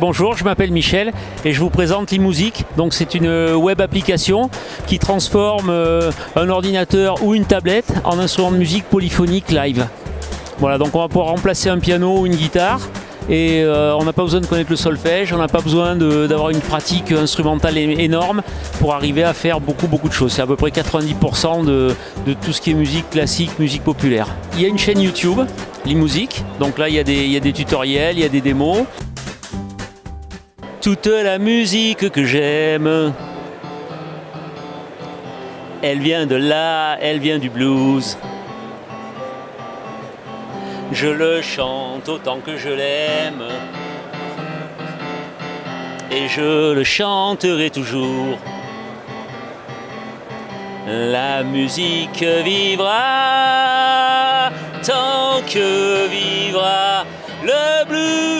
Bonjour, je m'appelle Michel et je vous présente eMusic. Donc c'est une web application qui transforme euh, un ordinateur ou une tablette en instrument de musique polyphonique live. Voilà, donc on va pouvoir remplacer un piano ou une guitare et euh, on n'a pas besoin de connaître le solfège, on n'a pas besoin d'avoir une pratique instrumentale énorme pour arriver à faire beaucoup beaucoup de choses. C'est à peu près 90% de, tout ce qui est musique classique, musique populaire. Il y a une chaîne YouTube, l'eMusic, donc là il y a des tutoriels, il y a des démos. Toute la musique que j'aime, elle vient de là, elle vient du blues. Je le chante autant que je l'aime. Et je le chanterai toujours. La musique vivra tant que vivra le blues.